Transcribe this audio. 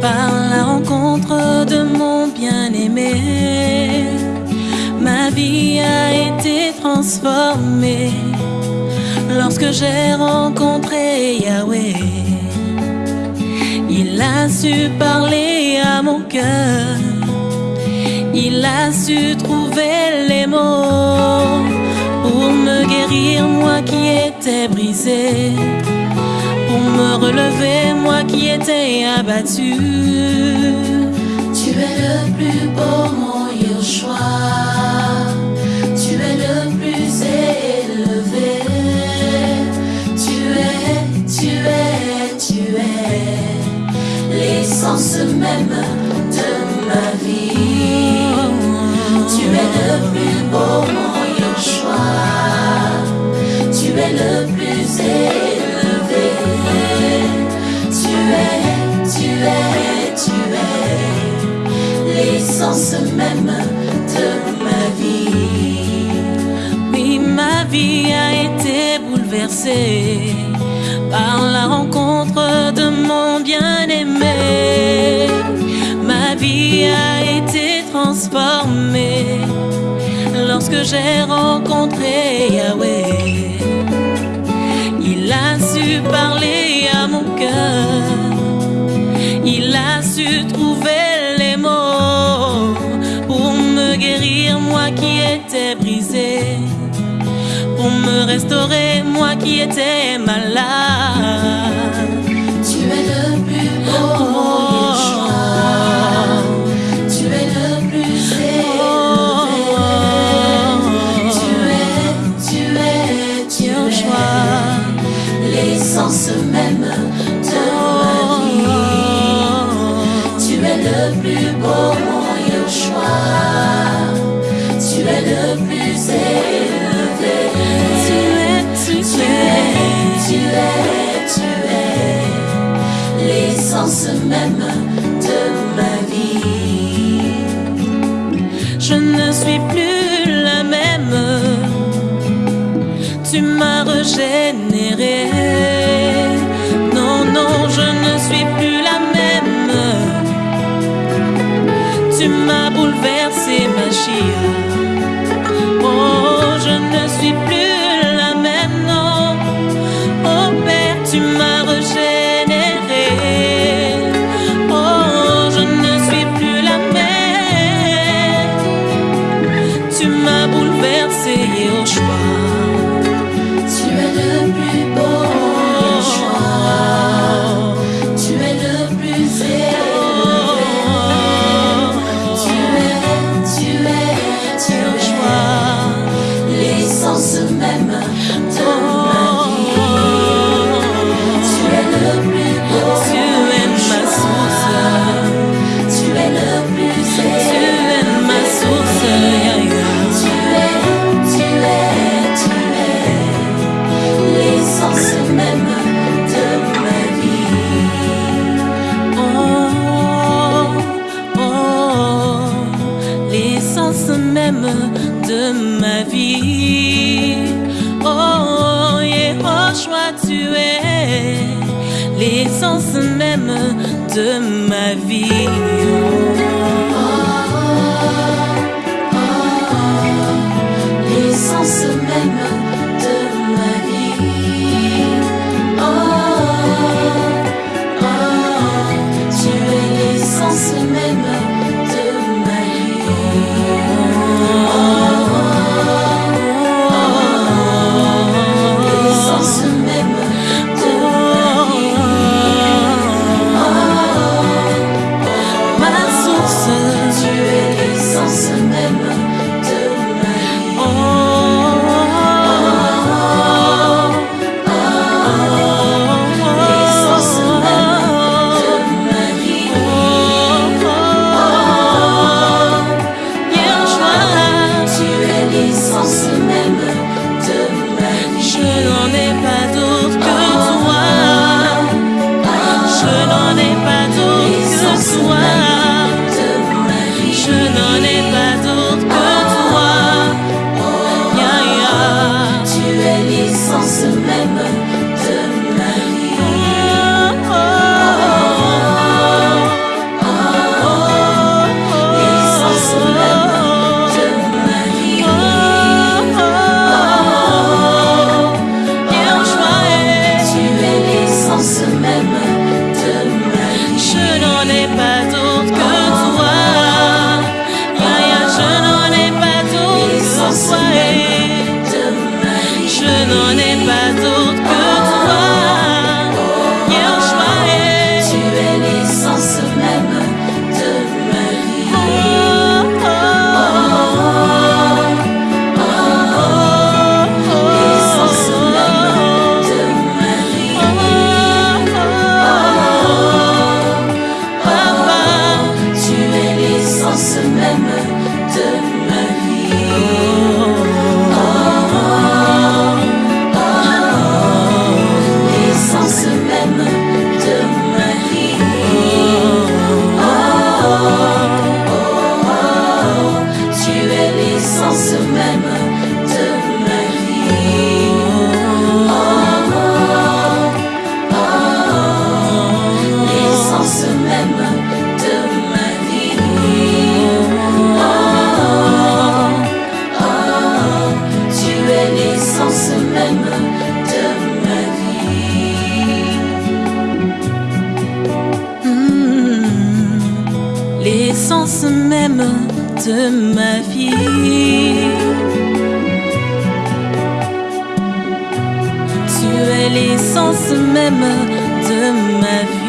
par la rencontre de mon bien-aimé. Ma vie a été transformée lorsque j'ai rencontré Yahweh. Il a su parler à mon cœur, il a su trouver les mots pour me guérir, moi qui étais brisé, pour me relever, qui étais abattu. Tu es le plus beau, mon Yeshua. Tu es le plus élevé. Tu es, tu es, tu es l'essence même de ma vie. Tu es le plus beau, mon Yeshua. Tu es le plus élevé. Même de ma vie. Oui, ma vie a été bouleversée par la rencontre de mon bien-aimé. Ma vie a été transformée lorsque j'ai rencontré Yahweh. Il a su parler à mon cœur. Il a su trouver Pour me restaurer, moi qui étais malade. Tu es le plus beau, mon Yeshua. Tu es le plus élevé. Tu es, tu es, tu es l'essence même de ma vie. Tu es le plus beau, mon Yeshua. Tu es le plus l'essence même de ma vie. Je ne suis plus la même. Tu m'as régénéré. Tu es l'essence même de ma vie. l'essence même de ma vie. Oh, oh, oh, oh l'essence même de ma vie. oh tu es l'essence même de ma vie. L'essence hmm, même tu es l'essence même de ma vie.